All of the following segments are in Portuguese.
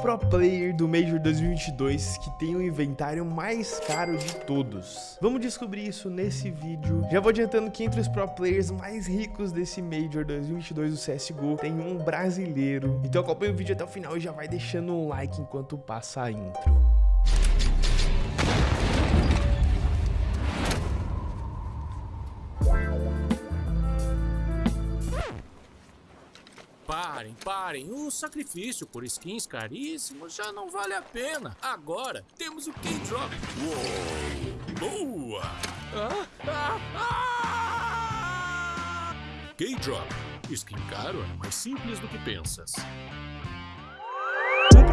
pro player do Major 2022 que tem o inventário mais caro de todos? Vamos descobrir isso nesse vídeo. Já vou adiantando que entre os pro players mais ricos desse Major 2022 do CSGO tem um brasileiro. Então acompanha o vídeo até o final e já vai deixando um like enquanto passa a intro. Parem, parem. O sacrifício por skins caríssimos já não vale a pena. Agora temos o K-Drop. Uou! Boa! Ah, ah, ah! K-Drop. Skin caro é mais simples do que pensas.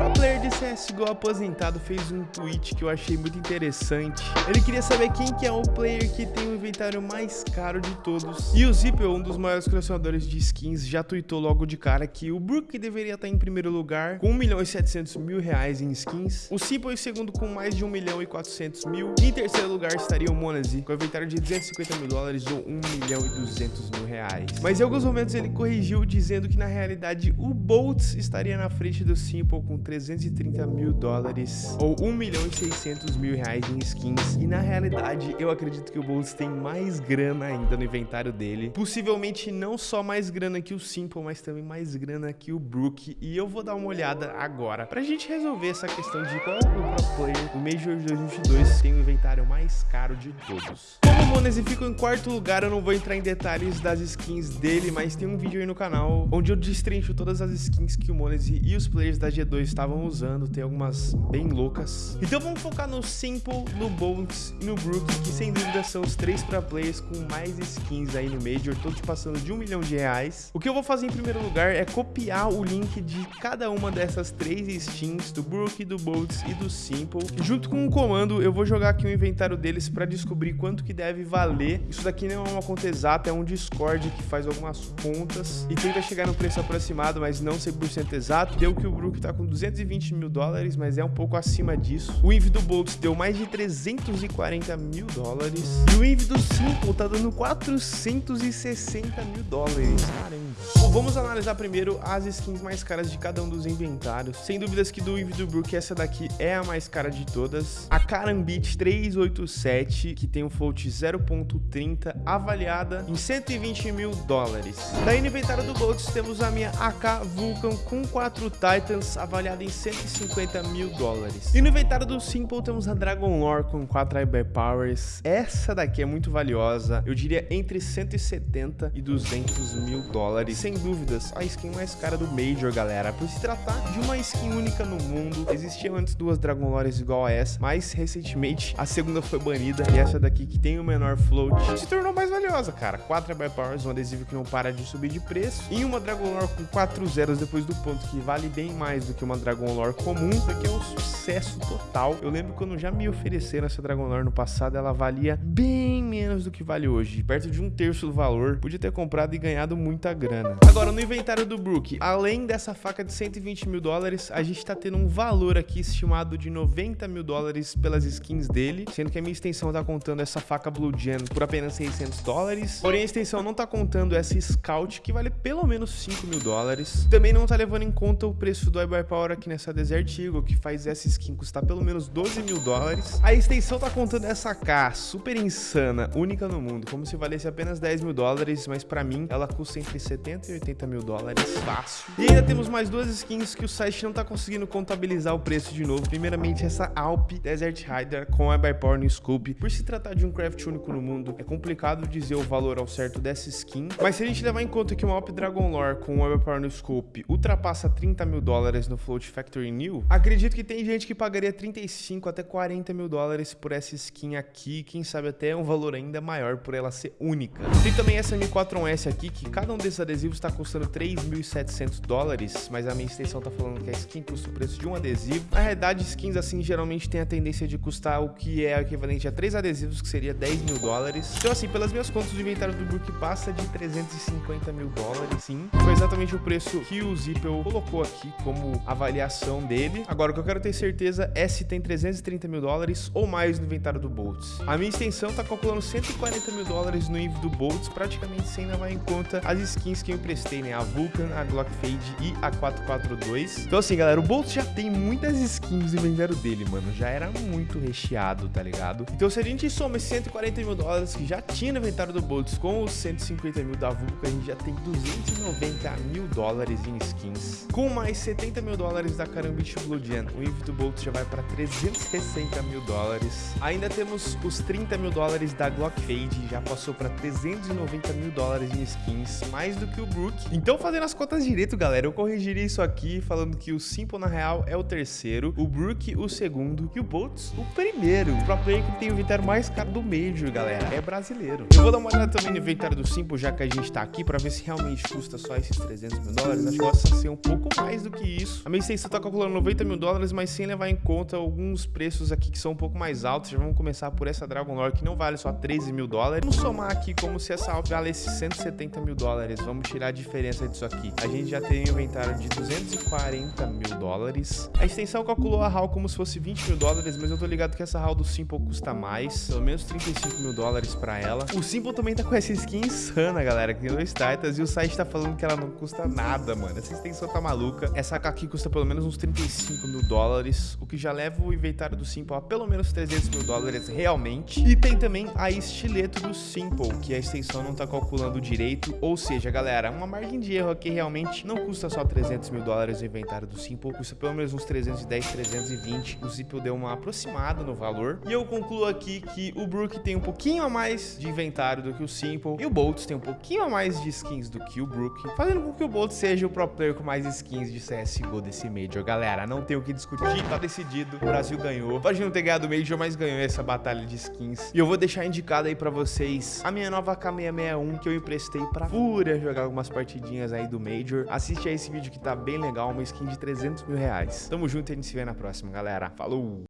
Um player de CSGO aposentado fez um tweet que eu achei muito interessante. Ele queria saber quem que é o player que tem o inventário mais caro de todos. E o Zippel, um dos maiores colecionadores de skins, já tweetou logo de cara que o Brook deveria estar em primeiro lugar com 1 milhão e 700 mil reais em skins. O Simple em segundo com mais de 1 milhão e 400 mil. E em terceiro lugar estaria o Monazi com inventário de 250 mil dólares ou 1 milhão e 200 mil reais. Mas em alguns momentos ele corrigiu dizendo que na realidade o Boltz estaria na frente do Simple com 330 mil dólares ou 1 milhão e 600 mil reais em skins. E na realidade, eu acredito que o Boltz tem mais grana ainda no inventário dele. Possivelmente não só mais grana que o Simple, mas também mais grana que o Brook. E eu vou dar uma olhada agora pra gente resolver essa questão de qual o pro player do Major 2022 tem o inventário mais caro de todos. Como o Monese ficou em quarto lugar, eu não vou entrar em detalhes das skins dele, mas tem um vídeo aí no canal onde eu destrincho todas as skins que o Monese e os players da G2 estavam usando, tem algumas bem loucas. Então vamos focar no Simple, no Bolts e no Brook, que sem dúvida são os três pra players com mais skins aí no Major, todos passando de um milhão de reais. O que eu vou fazer em primeiro lugar é copiar o link de cada uma dessas três skins, do Brook, do Bolts e do Simple. Junto com um comando, eu vou jogar aqui o inventário deles pra descobrir quanto que deve valer. Isso daqui não é uma conta exata, é um Discord que faz algumas contas e tenta chegar no preço aproximado, mas não 100% exato. Deu que o Brook tá com 220 mil dólares, mas é um pouco acima disso. O Inv do Boltz deu mais de 340 mil dólares. E o Inv do Simple tá dando 460 mil dólares. Caramba. Bom, vamos analisar primeiro as skins mais caras de cada um dos inventários. Sem dúvidas que do Inv do Brook, essa daqui é a mais cara de todas. A Karambit 387, que tem um float 0.30, avaliada em 120 mil dólares. Daí no inventário do Boltz temos a minha AK Vulcan com 4 Titans, avaliada em 150 mil dólares. E no inventário do Simple temos a Dragon Lore com 4 Iber Powers. Essa daqui é muito valiosa, eu diria entre 170 e 200 mil dólares. Sem dúvidas, a skin mais cara do Major, galera. Por se tratar de uma skin única no mundo, existiam antes duas Dragon Lores igual a essa, mas recentemente a segunda foi banida e essa daqui que tem o menor float se tornou mais valiosa, cara. 4 Iber Powers, um adesivo que não para de subir de preço e uma Dragon Lore com 4 zeros depois do ponto que vale bem mais do que uma Dragon Lore comum. Isso aqui é um sucesso total. Eu lembro quando já me ofereceram essa Dragon Lore no passado, ela valia bem menos do que vale hoje, perto de um terço do valor. Podia ter comprado e ganhado muita grana. Agora, no inventário do Brook, além dessa faca de 120 mil dólares, a gente tá tendo um valor aqui estimado de 90 mil dólares pelas skins dele, sendo que a minha extensão tá contando essa faca Blue Gen por apenas 600 dólares. Porém, a extensão não tá contando essa Scout, que vale pelo menos 5 mil dólares. Também não tá levando em conta o preço do iBuy Power aqui nessa Desert Eagle, que faz essa skin custar pelo menos 12 mil dólares. A extensão tá contando essa K, super insana, única no mundo, como se valesse apenas 10 mil dólares, mas pra mim ela custa entre 70 e 80 mil dólares, fácil. E ainda temos mais duas skins que o site não tá conseguindo contabilizar o preço de novo. Primeiramente essa Alp Desert Rider com a Power no Scope. Por se tratar de um craft único no mundo, é complicado dizer o valor ao certo dessa skin, mas se a gente levar em conta que uma Alp Dragon Lore com o Power no Scope ultrapassa 30 mil dólares no Float Factory New, acredito que tem gente que pagaria 35 até 40 mil dólares por essa skin aqui, quem sabe até um valor ainda maior por ela ser única. Tem também essa M4S aqui, que cada um desses adesivos está custando 3.700 dólares, mas a minha extensão tá falando que a skin custa o preço de um adesivo. Na realidade, skins assim geralmente tem a tendência de custar o que é equivalente a três adesivos, que seria 10 mil dólares. Então assim, pelas minhas contas, o inventário do Brook passa de 350 mil dólares, sim. Foi exatamente o preço que o Zippel colocou aqui como avaliação dele. Agora, o que eu quero ter certeza é se tem 330 mil dólares ou mais no inventário do Boltz. A minha extensão tá calculando 140 mil dólares no Inv do Boltz, praticamente sem levar em conta as skins que eu emprestei, né? A Vulcan, a Glock Fade e a 442. Então assim, galera, o Bolt já tem muitas skins no inventário dele, mano. Já era muito recheado, tá ligado? Então se a gente soma esses 140 mil dólares que já tinha no inventário do Boltz com os 150 mil da Vulcan, a gente já tem 290 mil dólares em skins. Com mais 70 mil dólares da Carambit Blue Gen, o Invicto Bolt já vai para 360 mil dólares. Ainda temos os 30 mil dólares da Glock Fade, já passou para 390 mil dólares em skins, mais do que o Brook. Então, fazendo as contas direito, galera, eu corrigiria isso aqui, falando que o Simple, na real, é o terceiro, o Brook, o segundo, e o Boltz, o primeiro. O player que tem o inventário mais caro do Major, galera, é brasileiro. Eu vou dar uma olhada também no inventário do Simple, já que a gente tá aqui, para ver se realmente custa só esses 300 mil dólares. Acho que possa ser um pouco mais do que isso. A extensão tá calculando 90 mil dólares, mas sem levar em conta alguns preços aqui que são um pouco mais altos. Já vamos começar por essa Dragon Lore, que não vale só 13 mil dólares. Vamos somar aqui como se essa valesse 170 mil dólares. Vamos tirar a diferença disso aqui. A gente já tem um inventário de 240 mil dólares. A extensão calculou a HAL como se fosse 20 mil dólares, mas eu tô ligado que essa HAL do Simple custa mais. Pelo menos 35 mil dólares pra ela. O Simple também tá com essa skin insana, galera, que tem dois Titans. E o site tá falando que ela não custa nada, mano. Essa extensão tá maluca. Essa AK aqui custa pelo menos uns 35 mil dólares, o que já leva o inventário do Simple a pelo menos 300 mil dólares realmente. E tem também a estileto do Simple, que a extensão não tá calculando direito. Ou seja, galera, uma margem de erro aqui realmente não custa só 300 mil dólares o inventário do Simple, custa pelo menos uns 310, 320. O Simple deu uma aproximada no valor. E eu concluo aqui que o Brook tem um pouquinho a mais de inventário do que o Simple, e o Boltz tem um pouquinho a mais de skins do que o Brook, fazendo com que o Boltz seja o pro player com mais skins de CSGO desse Major. Galera, não tem o que discutir, tá decidido. O Brasil ganhou. Pode não ter ganhado o Major, mas ganhou essa batalha de skins. E eu vou deixar indicado aí pra vocês a minha nova K661 que eu emprestei pra Fúria jogar algumas partidinhas aí do Major. Assiste aí esse vídeo que tá bem legal, uma skin de 300 mil reais. Tamo junto e a gente se vê na próxima, galera. Falou!